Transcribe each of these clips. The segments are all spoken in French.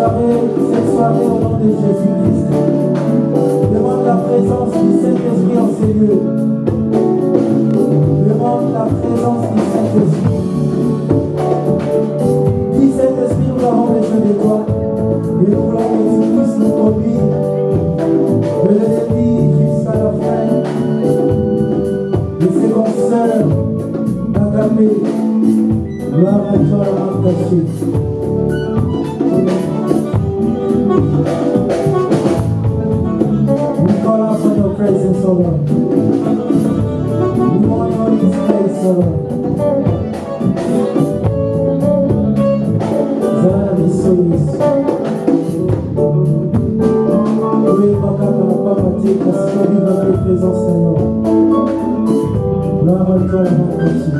soirée, cette soirée au nom de Jésus-Christ. Demande la présence du Saint-Esprit en ces lieux. Demande la présence du Saint-Esprit. Dis Saint-Esprit, nous avons besoin de toi. Et nous voulons que tu puisses nous conduire de le début jusqu'à la fin. Et c'est comme seul, ta Gloire à toi, la Deus.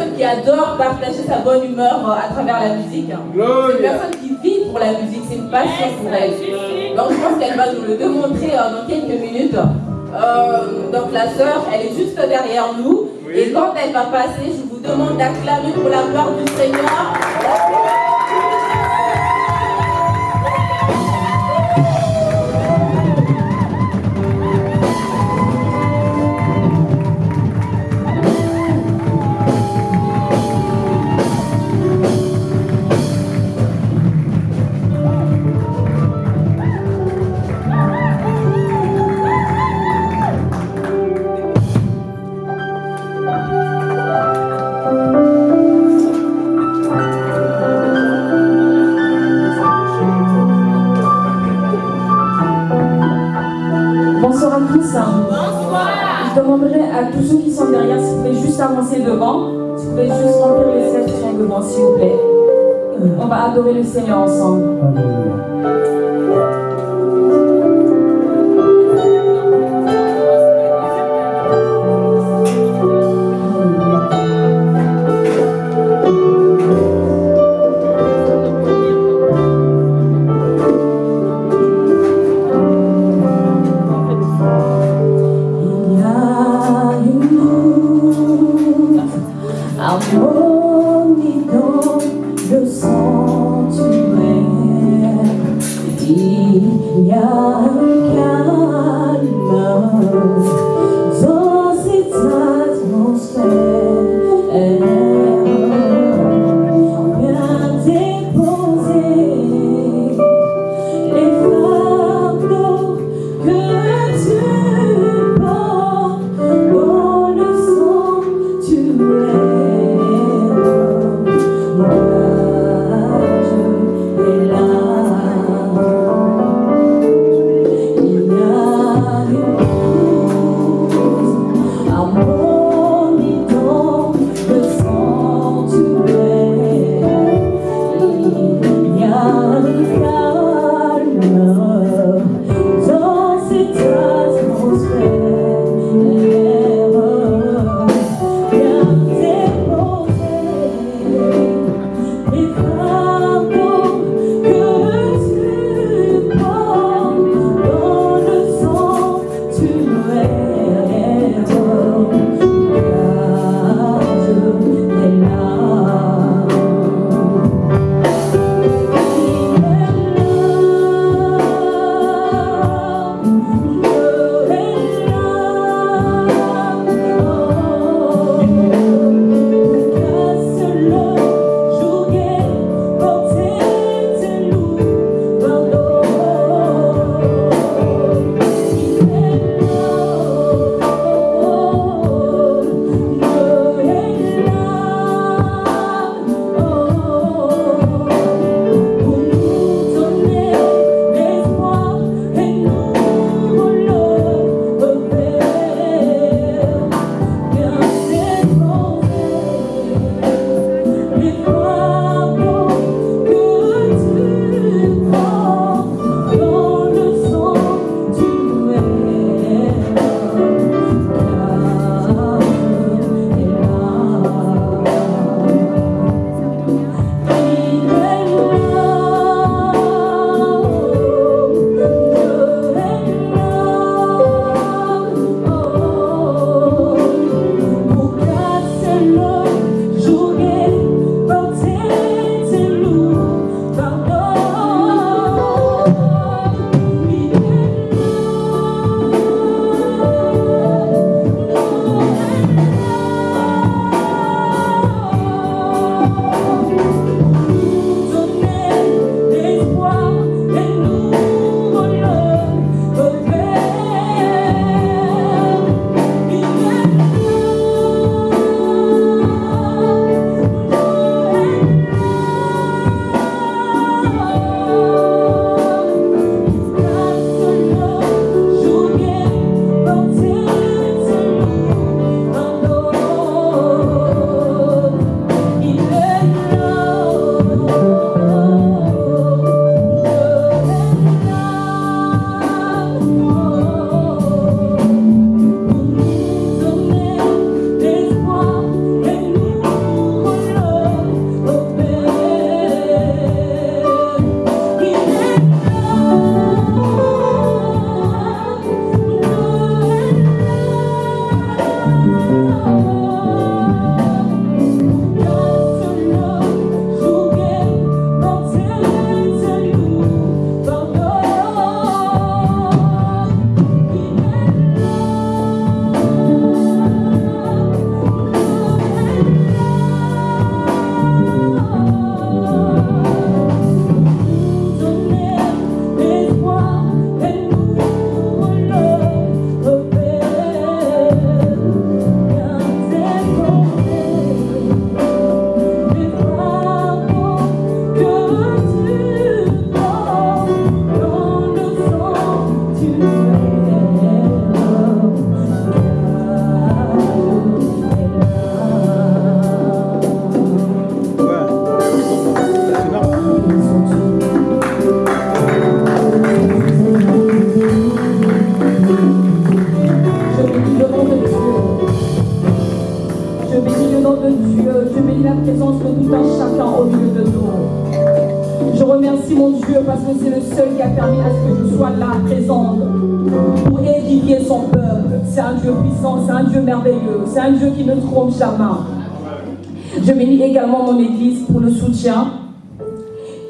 personne qui adore partager sa bonne humeur euh, à travers la musique. Une personne qui vit pour la musique, c'est une passion pour elle. Donc je pense qu'elle va nous le démontrer euh, dans quelques minutes. Euh, donc la sœur, elle est juste derrière nous. Et quand elle va passer, je vous demande d'acclamer pour la part du Seigneur. devant. tu vous pouvez juste remplir les sièges devant, s'il vous plaît. Euh. On va adorer le Seigneur ensemble.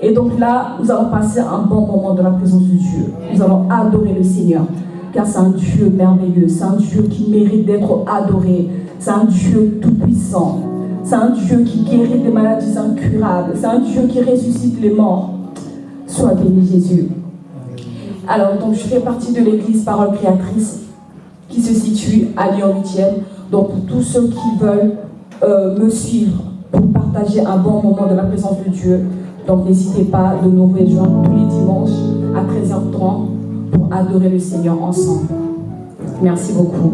Et donc là, nous allons passer un bon moment de la présence de Dieu. Nous allons adorer le Seigneur, car c'est un Dieu merveilleux, c'est un Dieu qui mérite d'être adoré, c'est un Dieu tout-puissant. C'est un Dieu qui guérit des maladies incurables. C'est un Dieu qui ressuscite les morts. Sois béni Jésus. Alors, donc, je fais partie de l'église Parole Créatrice qui se situe à Lyon 8e. Donc, pour tous ceux qui veulent euh, me suivre pour partager un bon moment de la présence de Dieu, donc n'hésitez pas de nous rejoindre tous les dimanches à 13h30 pour adorer le Seigneur ensemble. Merci beaucoup.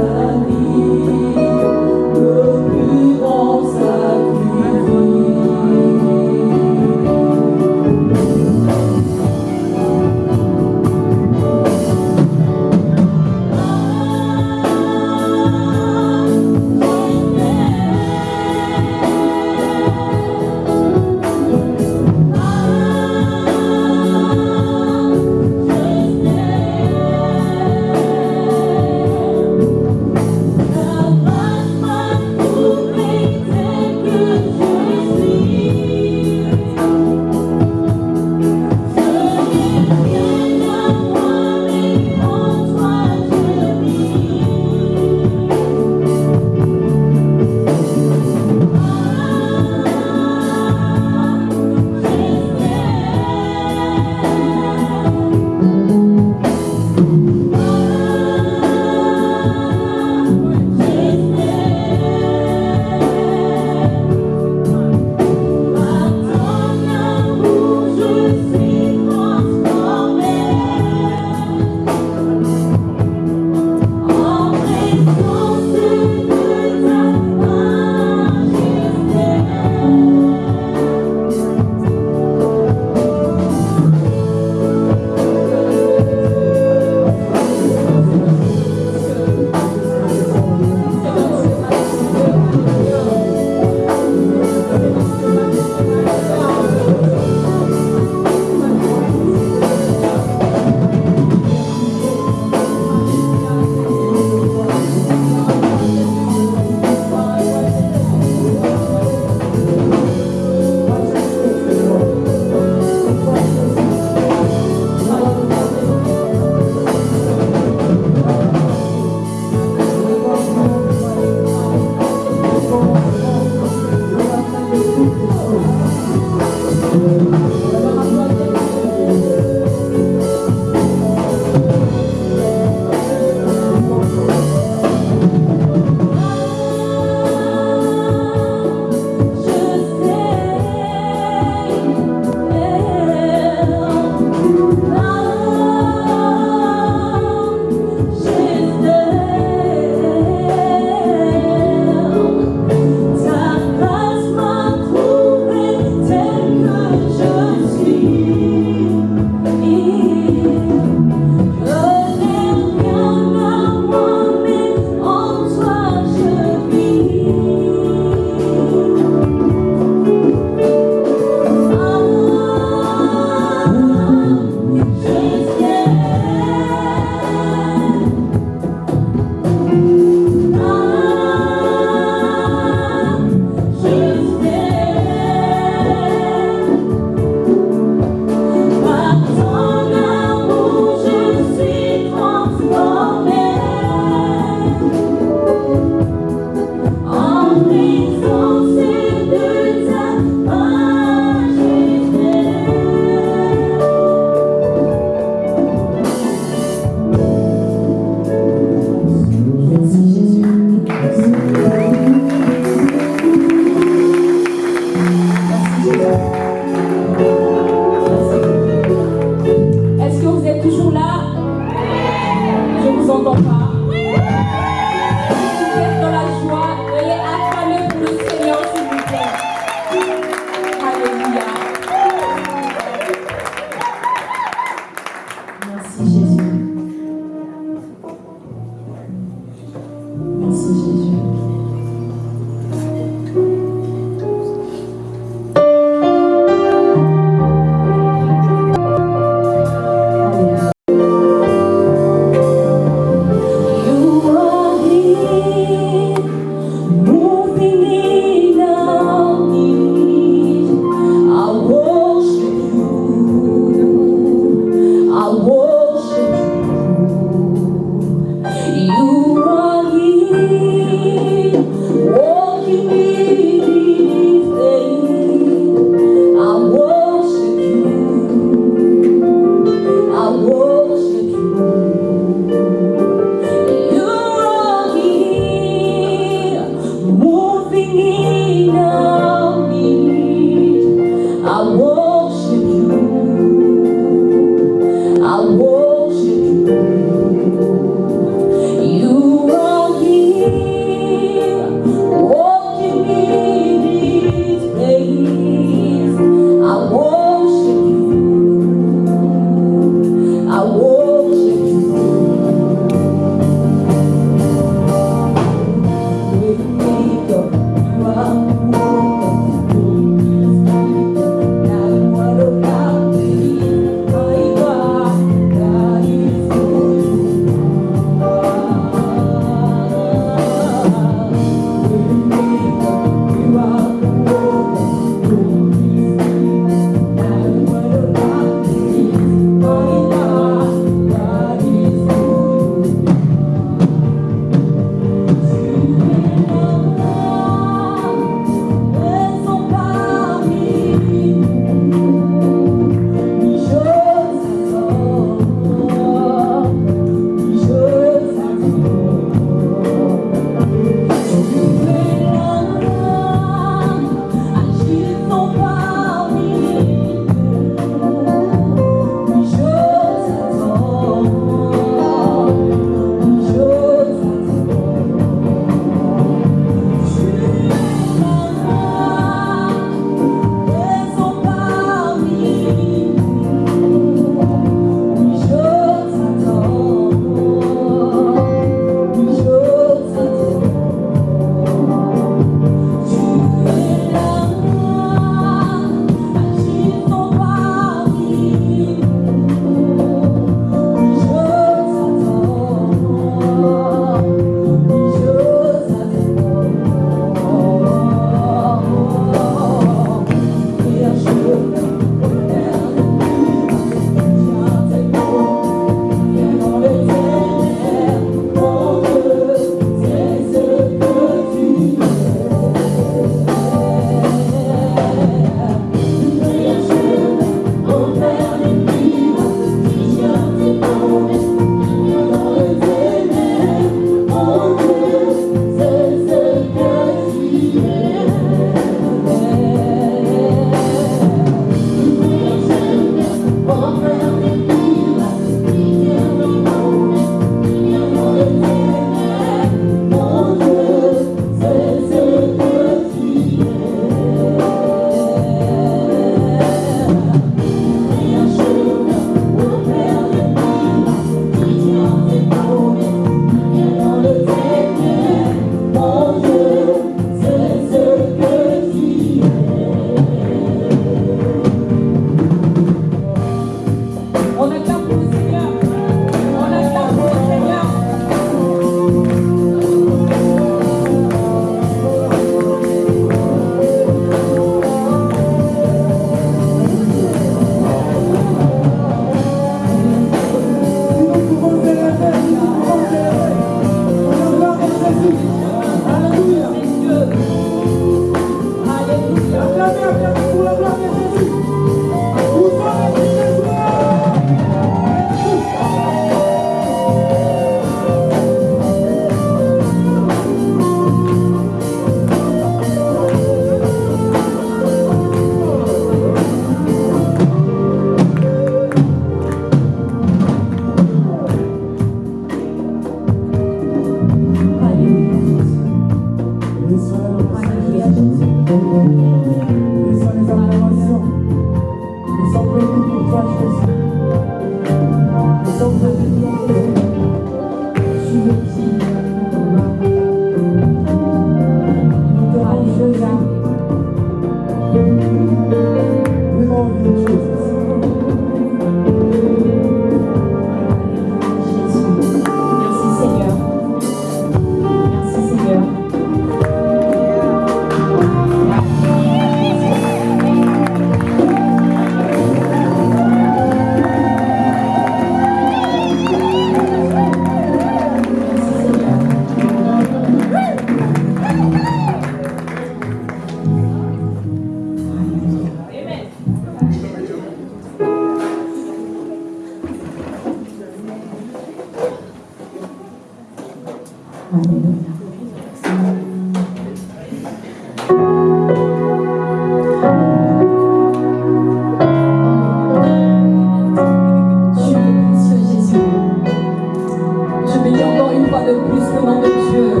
bénis encore une fois de plus le nom de Dieu,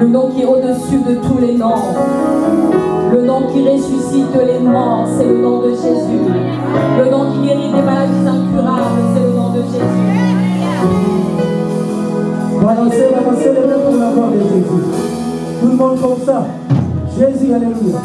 le nom qui est au-dessus de tous les noms, le nom qui ressuscite les morts, c'est le nom de Jésus, le nom qui guérit des maladies incurables, c'est le nom de Jésus. Balancez, balancez les pour la gloire de Jésus. Tout le monde comme ça. Jésus, Alléluia.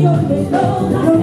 you know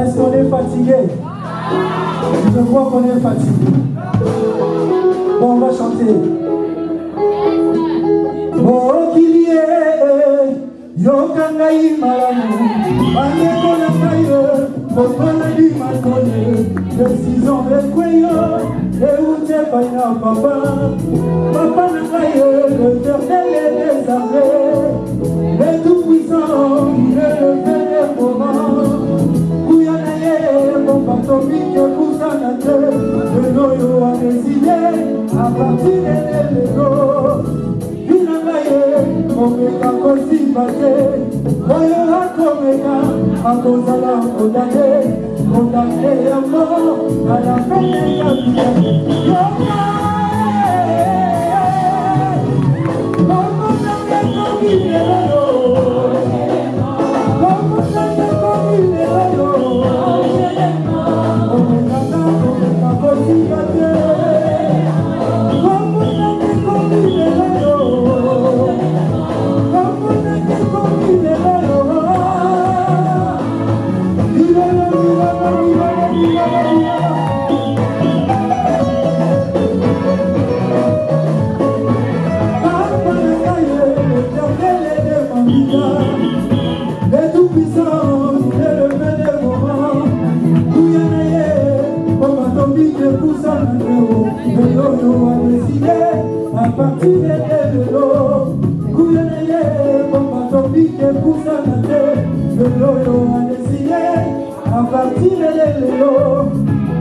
Est-ce qu'on est fatigué? Je vois qu'on est fatigué. Bon, on va chanter. bokilie yoka ngai malamu. Bandeko na ngai kokonali makole desizon ekweyo euti epai na papa. Papa na ngai eternel des armées le tout puissant batomiki ekutana te lelo oyo adeside apartir elelelo binanga ye komeka kosimba te oyo akomeka akozala kodane kodane yango alapeleka bia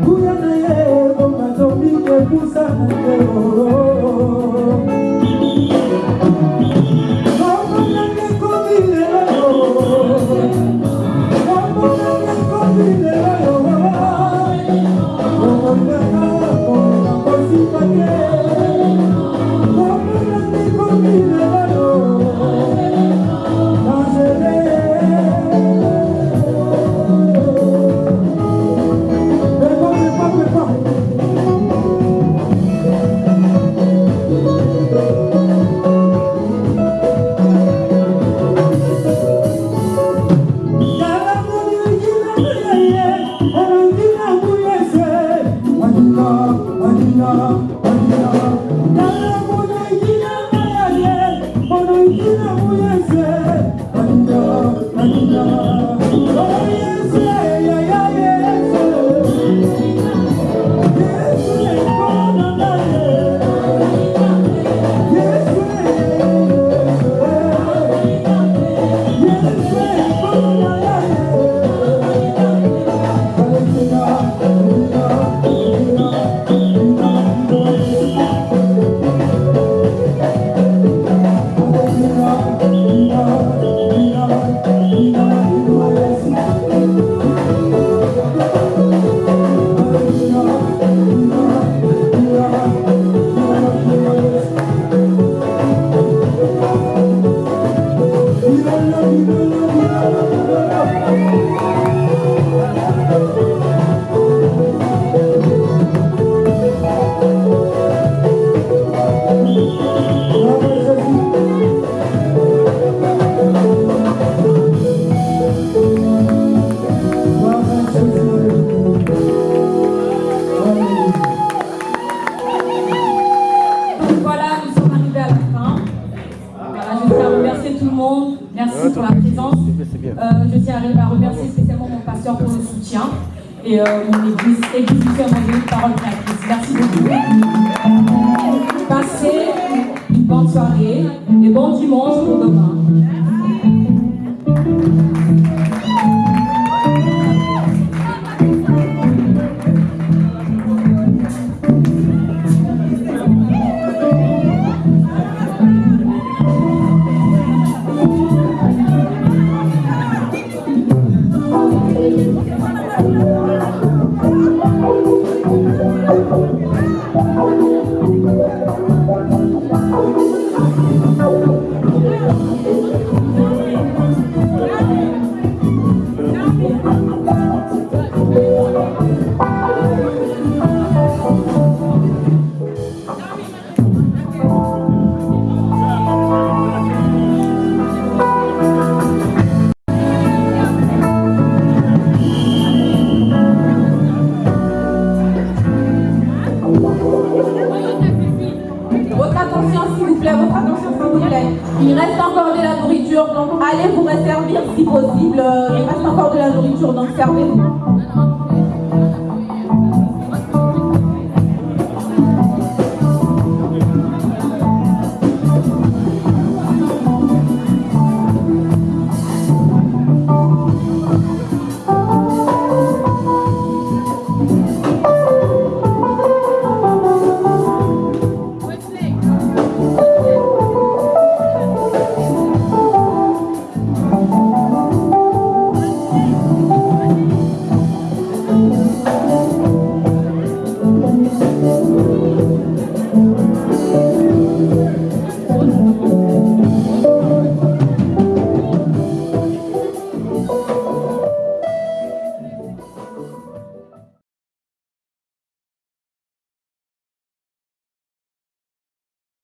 Kuya na ye, bonga zombie, kuya.